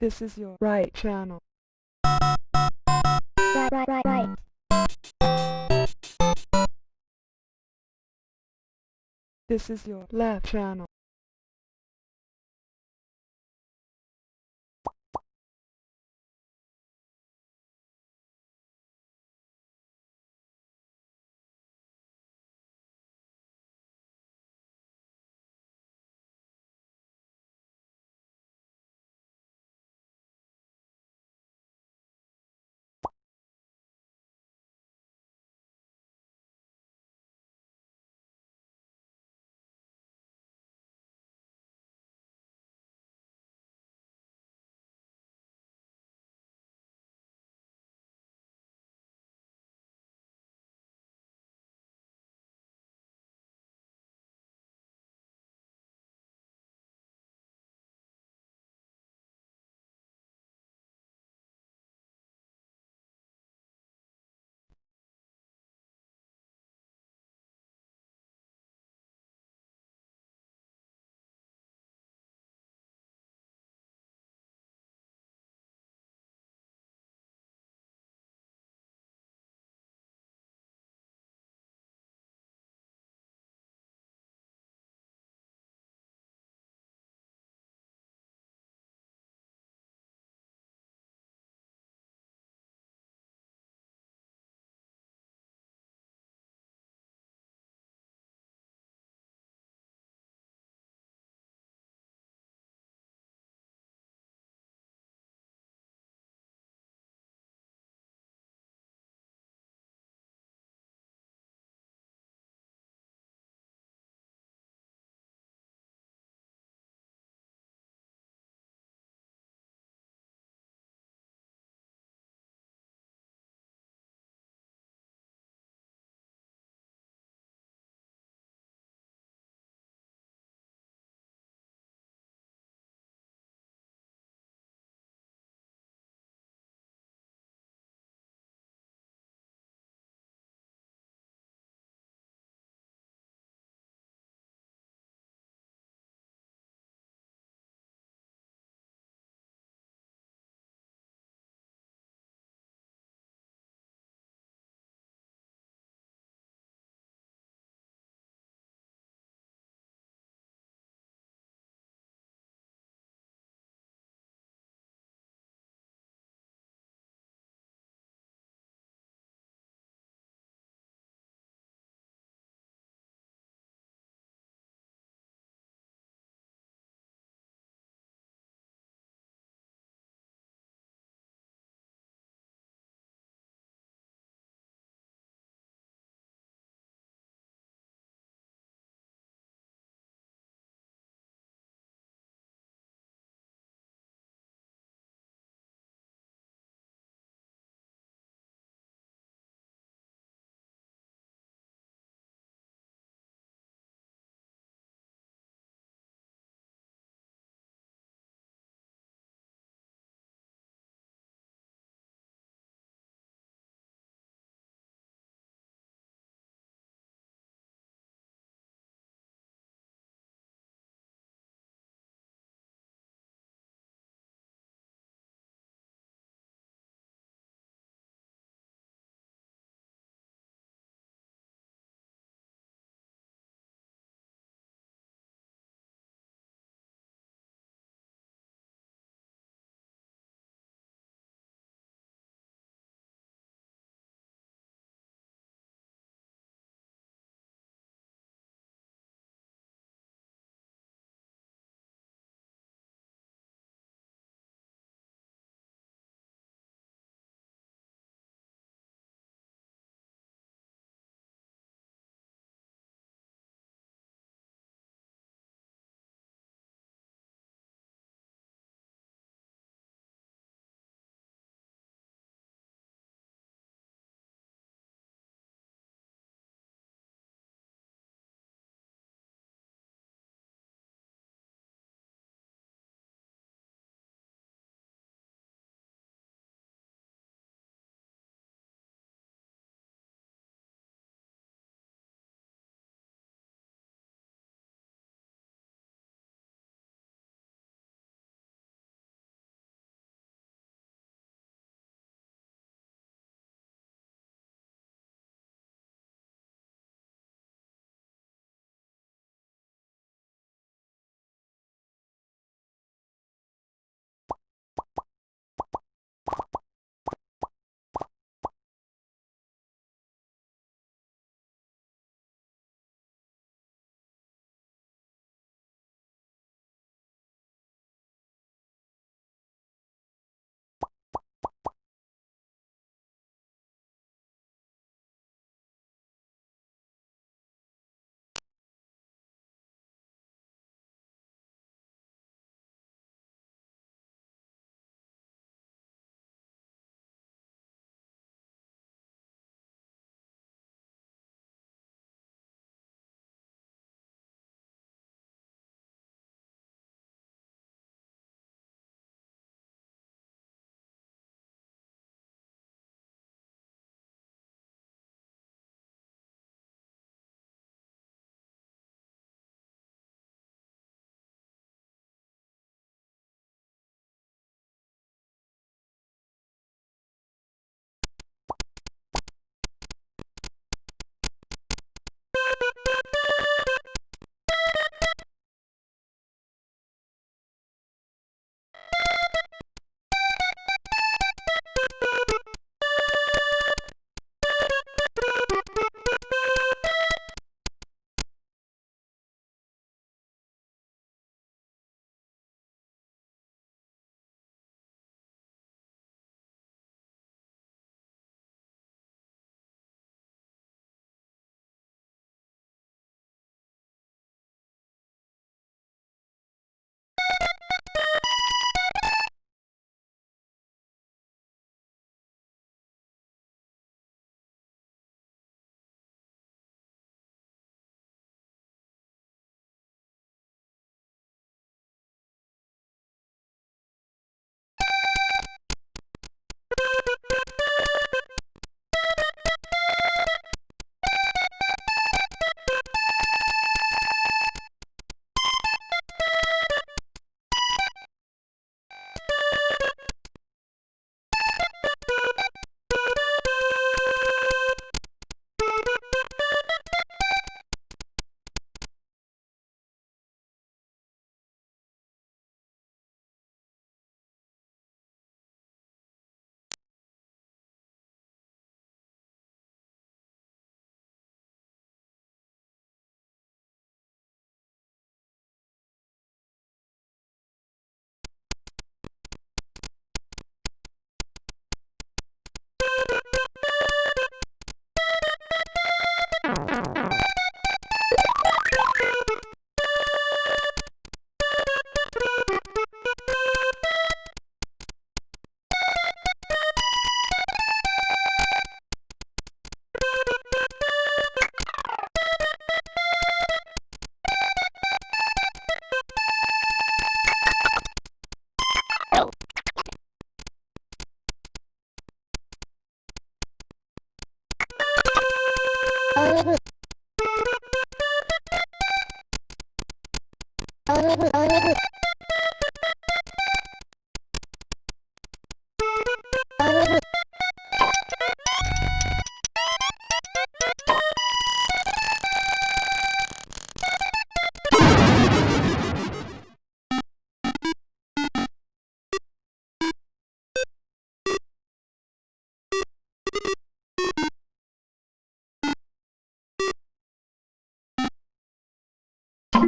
This is your right channel. right, right, right, right. This is your left channel.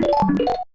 え?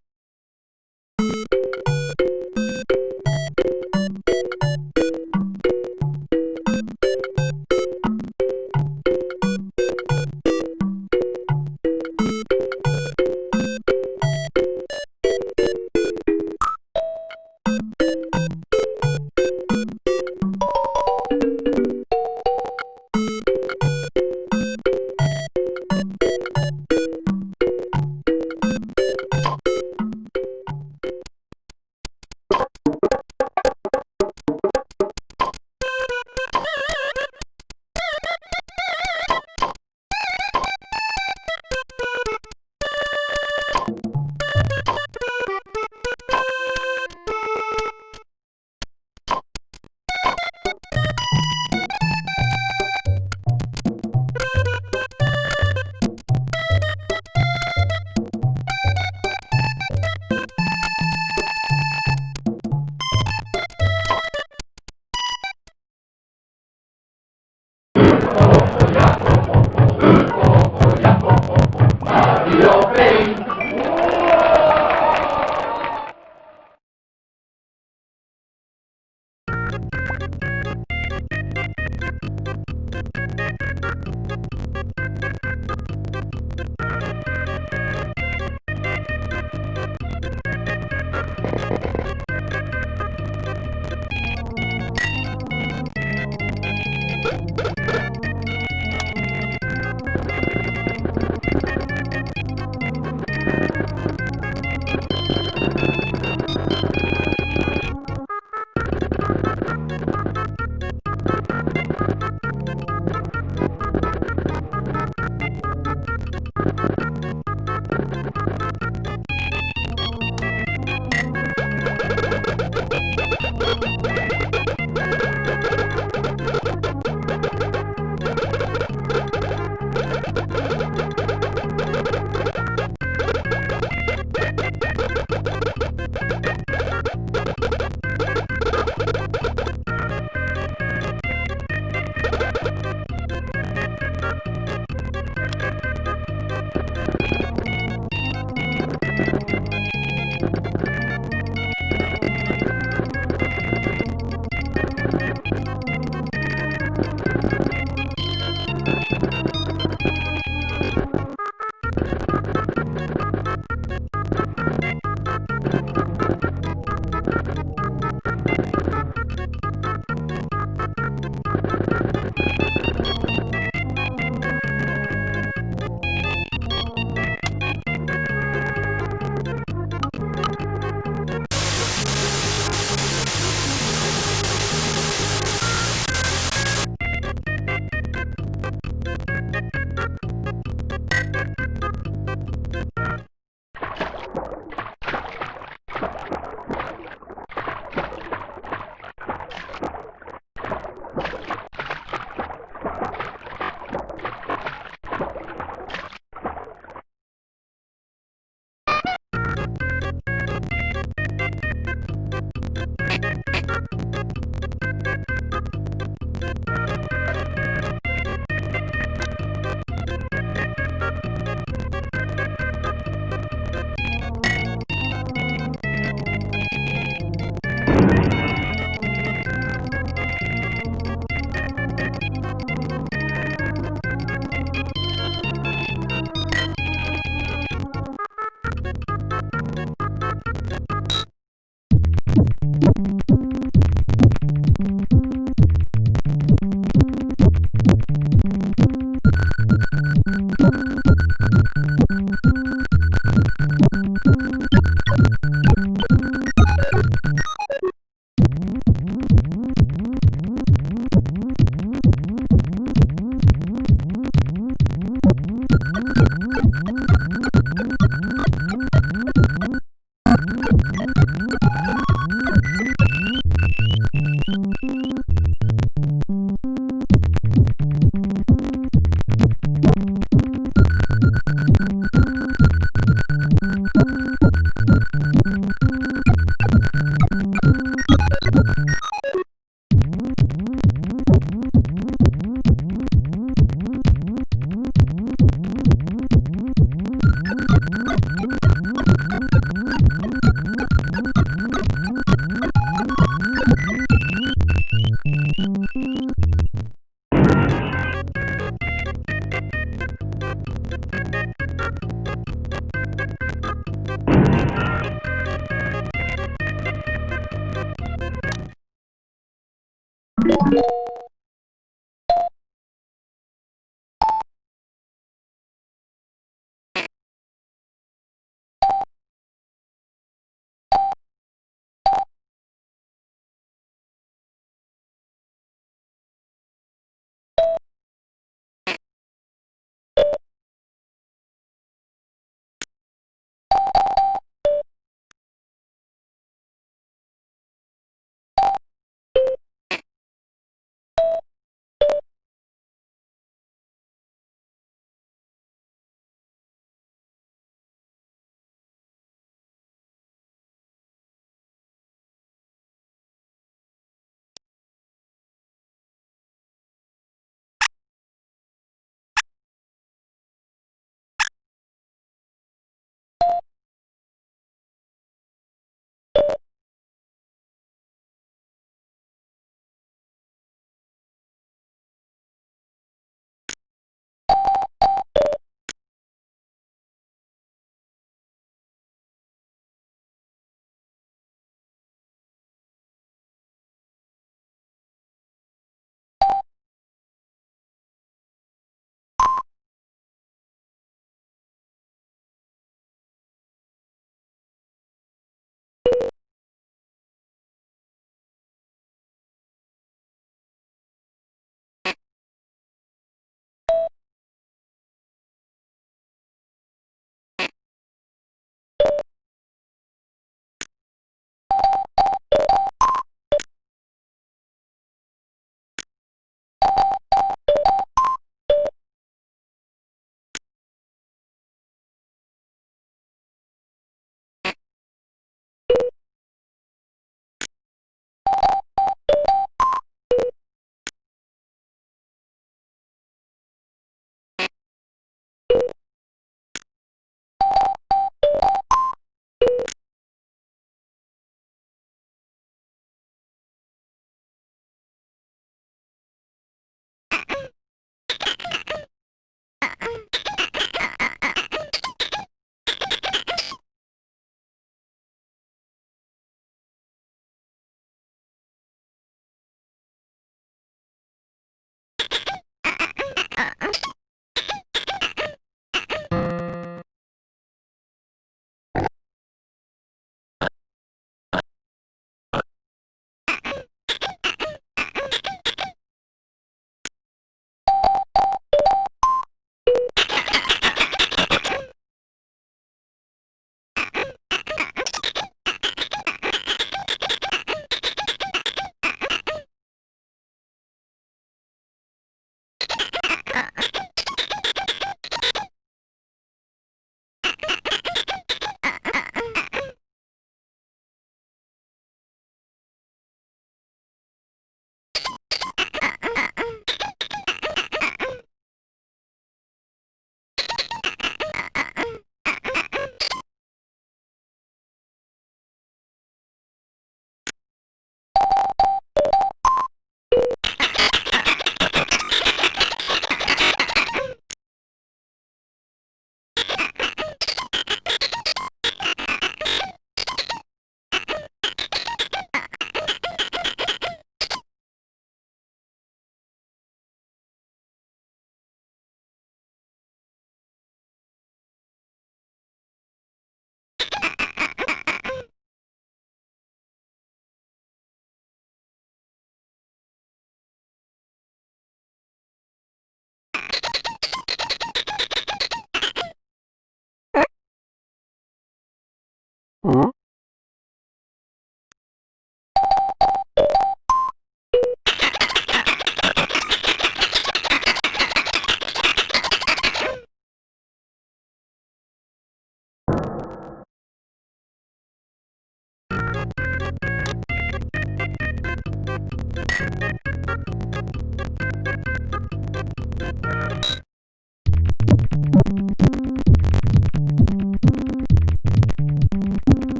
Huh?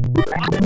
Thank you.